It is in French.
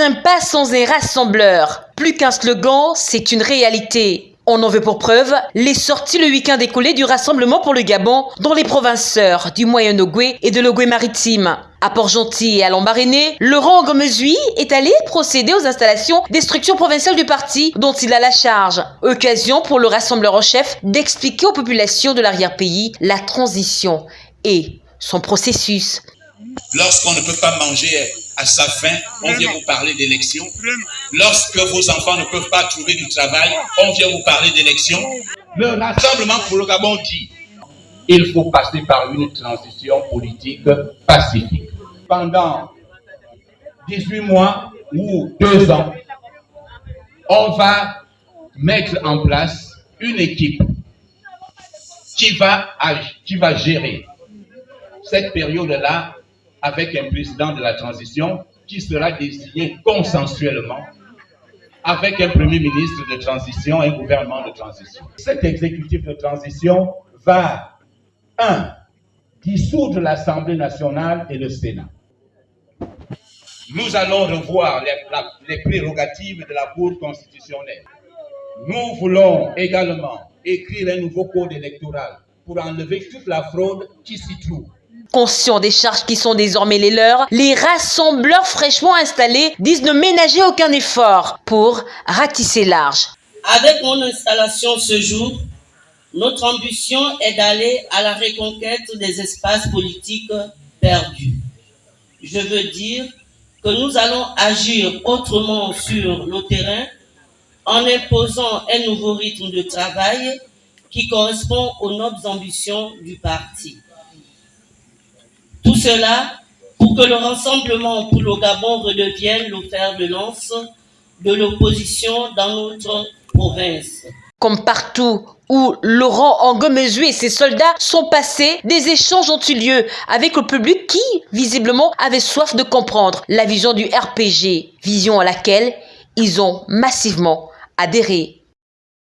Un pas sans un rassembleur. Plus qu'un slogan, c'est une réalité. On en veut pour preuve les sorties le week-end écoulé du Rassemblement pour le Gabon dans les provinces du Moyen-Ogooué et de l'Ogooué maritime. À Port-Gentil et à Lambaréné, Laurent Gomezui est allé procéder aux installations des structures provinciales du parti dont il a la charge. Occasion pour le rassembleur en chef d'expliquer aux populations de l'arrière-pays la transition et son processus. Lorsqu'on ne peut pas manger à sa faim, on vient vous parler d'élection. Lorsque vos enfants ne peuvent pas trouver du travail, on vient vous parler d'élection. Le Rassemblement pour le Gabon dit il faut passer par une transition politique pacifique. Pendant 18 mois ou 2 ans, on va mettre en place une équipe qui va, qui va gérer cette période-là avec un président de la transition qui sera désigné consensuellement avec un premier ministre de transition, un gouvernement de transition. Cet exécutif de transition va, un, dissoudre l'Assemblée nationale et le Sénat. Nous allons revoir les, les prérogatives de la Cour constitutionnelle. Nous voulons également écrire un nouveau code électoral pour enlever toute la fraude qui s'y trouve. Conscients des charges qui sont désormais les leurs, les rassembleurs fraîchement installés disent ne ménager aucun effort pour ratisser large. Avec mon installation ce jour, notre ambition est d'aller à la reconquête des espaces politiques perdus. Je veux dire que nous allons agir autrement sur le terrain en imposant un nouveau rythme de travail qui correspond aux nobles ambitions du parti. Tout cela pour que le Rassemblement pour le Gabon redevienne le de lance de l'opposition dans notre province. Comme partout où Laurent Angomezu et ses soldats sont passés, des échanges ont eu lieu avec le public qui, visiblement, avait soif de comprendre la vision du RPG, vision à laquelle ils ont massivement adhéré.